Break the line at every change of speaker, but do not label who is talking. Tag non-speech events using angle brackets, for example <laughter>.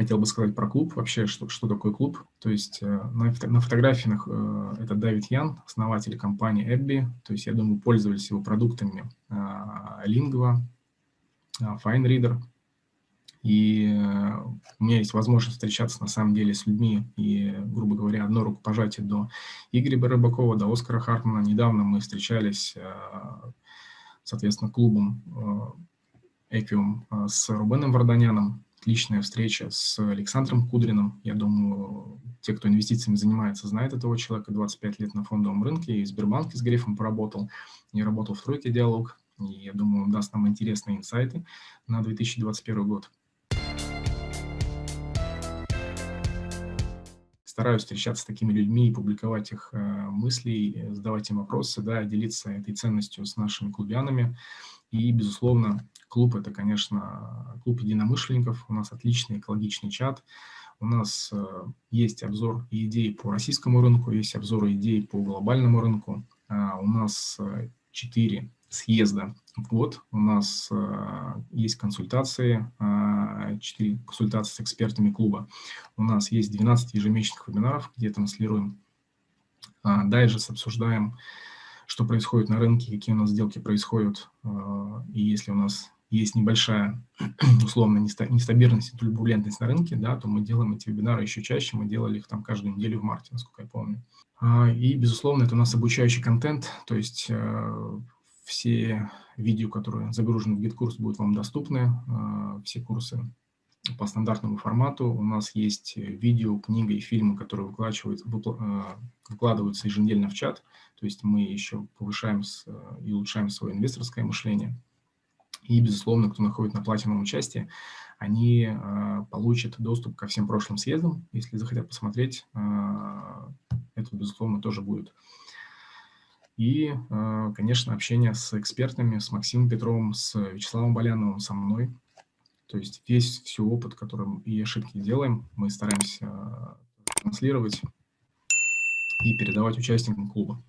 хотел бы сказать про клуб, вообще, что, что такое клуб. То есть на, на фотографиях это Давид Ян, основатель компании Эбби. То есть, я думаю, пользовались его продуктами Lingua, FineReader. И э, у меня есть возможность встречаться на самом деле с людьми, и, грубо говоря, одно рукопожатие до Игоря Рыбакова, до Оскара Хартмана. Недавно мы встречались, э, соответственно, клубом Эквиум э, с Рубеном Варданяном. Отличная встреча с Александром Кудриным. Я думаю, те, кто инвестициями занимается, знают этого человека. 25 лет на фондовом рынке, и в Сбербанке с Грефом поработал, не работал в «Тройке Диалог». И я думаю, он даст нам интересные инсайты на 2021 год. стараюсь встречаться с такими людьми и публиковать их э, мысли, задавать им вопросы, да, делиться этой ценностью с нашими клубянами. И, безусловно, клуб – это, конечно, клуб единомышленников. У нас отличный экологичный чат. У нас э, есть обзор и идеи по российскому рынку, есть обзор идей по глобальному рынку. А у нас э, четыре съезда в год. У нас э, есть консультации, э, 4 консультации с экспертами клуба. У нас есть 12 ежемесячных вебинаров, где транслируем э, дайджест, обсуждаем, что происходит на рынке, какие у нас сделки происходят. Э, и если у нас есть небольшая, <clears throat> условно, нестабильность и турбулентность на рынке, да, то мы делаем эти вебинары еще чаще. Мы делали их там каждую неделю в марте, насколько я помню. А, и, безусловно, это у нас обучающий контент, то есть э, все видео, которые загружены в GitKurs, будут вам доступны. А, все курсы по стандартному формату. У нас есть видео, книга и фильмы, которые выкладываются, а, выкладываются еженедельно в чат. То есть мы еще повышаем и улучшаем свое инвесторское мышление. И, безусловно, кто находит на платиновом участии, они э, получат доступ ко всем прошлым съездам. Если захотят посмотреть, э, это, безусловно, тоже будет и, э, конечно, общение с экспертами, с Максимом Петровым, с Вячеславом Боляновым, со мной. То есть весь все опыт, который и ошибки делаем, мы стараемся транслировать и передавать участникам клуба.